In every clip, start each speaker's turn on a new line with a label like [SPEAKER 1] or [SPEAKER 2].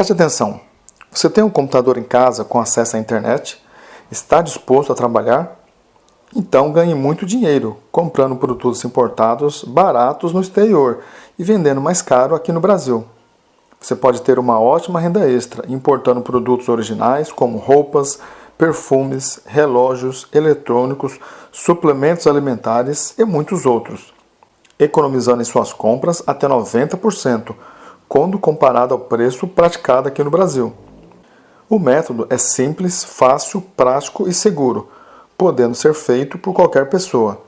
[SPEAKER 1] Preste atenção. Você tem um computador em casa com acesso à internet? Está disposto a trabalhar? Então ganhe muito dinheiro comprando produtos importados baratos no exterior e vendendo mais caro aqui no Brasil. Você pode ter uma ótima renda extra importando produtos originais como roupas, perfumes, relógios, eletrônicos, suplementos alimentares e muitos outros, economizando em suas compras até 90% quando comparado ao preço praticado aqui no Brasil. O método é simples, fácil, prático e seguro, podendo ser feito por qualquer pessoa.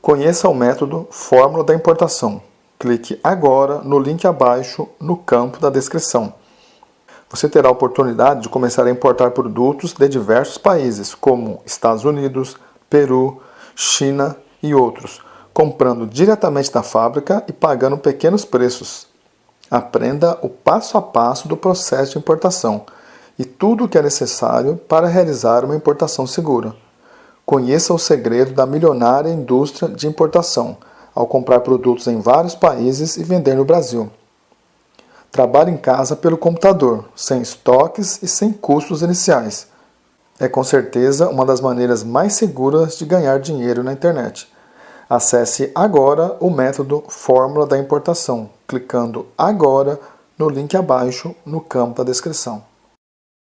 [SPEAKER 1] Conheça o método Fórmula da Importação. Clique agora no link abaixo no campo da descrição. Você terá a oportunidade de começar a importar produtos de diversos países, como Estados Unidos, Peru, China e outros, comprando diretamente da fábrica e pagando pequenos preços. Aprenda o passo a passo do processo de importação e tudo o que é necessário para realizar uma importação segura. Conheça o segredo da milionária indústria de importação ao comprar produtos em vários países e vender no Brasil. Trabalhe em casa pelo computador, sem estoques e sem custos iniciais. É com certeza uma das maneiras mais seguras de ganhar dinheiro na internet. Acesse agora o método Fórmula da Importação, clicando agora no link abaixo no campo da descrição.